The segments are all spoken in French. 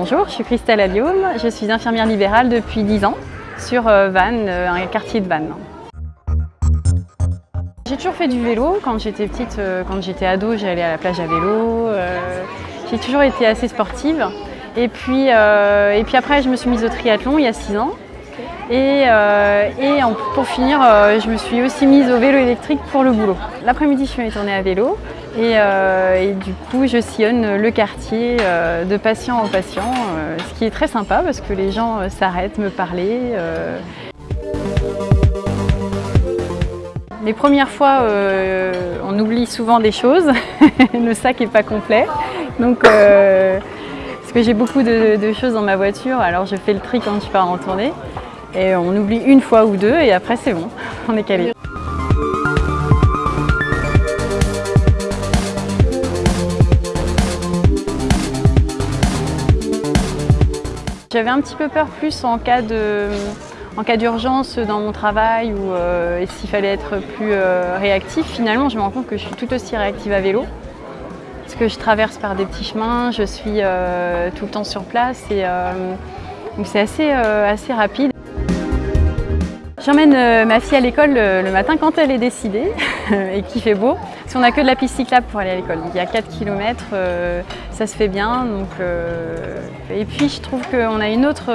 bonjour, je suis Christelle Alliaume, je suis infirmière libérale depuis 10 ans sur Vannes, un quartier de Vannes. J'ai toujours fait du vélo. Quand j'étais petite, quand j'étais ado, j'allais à la plage à vélo. J'ai toujours été assez sportive. Et puis, et puis après, je me suis mise au triathlon il y a 6 ans. Et, pour finir, je me suis aussi mise au vélo électrique pour le boulot. L'après-midi, je fais mes tournées à vélo. Euh, et, du coup, je sillonne le quartier euh, de patient en patient, euh, ce qui est très sympa parce que les gens s'arrêtent, me parler. Les premières fois, on oublie souvent des choses, le sac n'est pas complet. Donc, parce que j'ai beaucoup de, de, choses dans ma voiture, alors je fais le tri quand je pars en tournée. Et on oublie une fois ou deux et après c'est bon, on est calé. J'avais un petit peu peur plus en cas d'urgence dans mon travail ou euh, s'il fallait être plus euh, réactif. Finalement, je me rends compte que je suis tout aussi réactive à vélo. Parce que je traverse par des petits chemins, je suis euh, tout le temps sur place et donc c'est assez, assez rapide. J'emmène euh, ma fille à l'école le, matin quand elle est décidée et qu'il fait beau. Si on n'a que de la piste cyclable pour aller à l'école. il y a 4 km, euh, ça se fait bien. Donc, euh, et puis je trouve qu'on a une autre...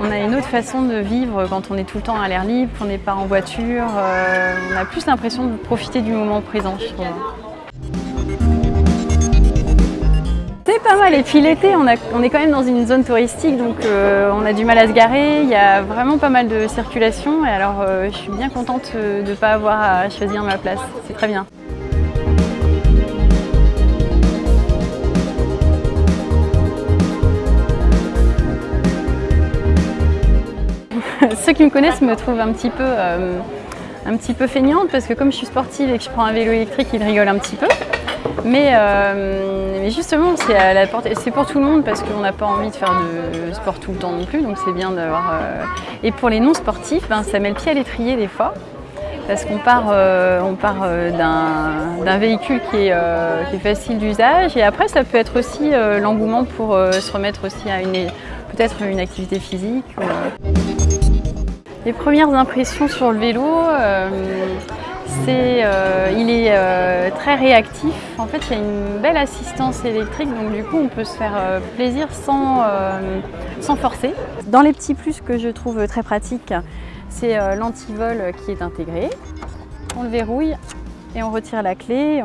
on a une autre façon de vivre quand on est tout le temps à l'air libre, qu'on n'est pas en voiture. on a plus l'impression de profiter du moment présent, je trouve. Pas mal et puis l'été on, est quand même dans une zone touristique donc euh, on a du mal à se garer, il y a vraiment pas mal de circulation et alors euh, je suis bien contente euh, de ne pas avoir à choisir ma place, c'est très bien. Ceux qui me connaissent me trouvent un petit peu un petit peu feignante parce que comme je suis sportive et que je prends un vélo électrique, ils rigolent un petit peu. Mais, euh, justement, c'est pour tout le monde parce qu'on n'a pas envie de faire de sport tout le temps non plus, donc c'est bien d'avoir... Euh, et pour les non-sportifs, ben, ça met le pied à l'étrier des fois, parce qu'on part, euh, d'un véhicule qui est, facile d'usage, et après ça peut être aussi l'engouement pour se remettre aussi à peut-être une activité physique. Les premières impressions sur le vélo, euh, il est euh, très réactif. En fait, il y a une belle assistance électrique, donc du coup, on peut se faire euh, plaisir sans, sans forcer. Dans les petits plus que je trouve très pratiques, c'est l'antivol qui est intégré. On le verrouille et on retire la clé.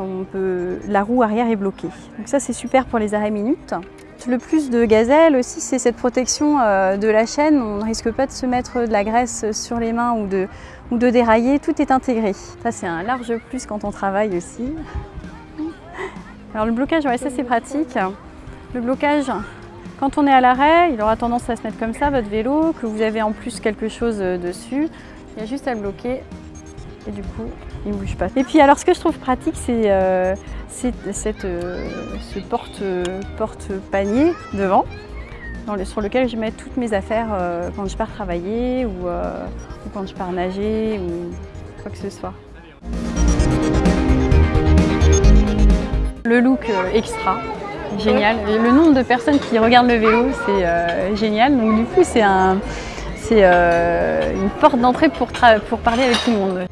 La roue arrière est bloquée. Donc ça, c'est super pour les arrêts minutes. Le plus de gazelle aussi, c'est cette protection euh, de la chaîne. On ne risque pas de se mettre de la graisse sur les mains ou de, ou de dérailler. Tout est intégré. Ça, c'est un large plus quand on travaille aussi. Alors le blocage, ouais, ça c'est pratique. Le blocage, quand on est à l'arrêt, il aura tendance à se mettre comme ça, votre vélo, que vous avez en plus quelque chose euh, dessus. Il y a juste à le bloquer et du coup, il ne bouge pas. Et puis alors, ce que je trouve pratique, c'est euh, euh, ce porte-panier devant, sur lequel je mets toutes mes affaires euh, quand je pars travailler ou, quand je pars nager ou quoi que ce soit. Le look extra, génial. Le nombre de personnes qui regardent le vélo, c'est génial. Donc du coup, c'est un, une porte d'entrée pour, pour parler avec tout le monde.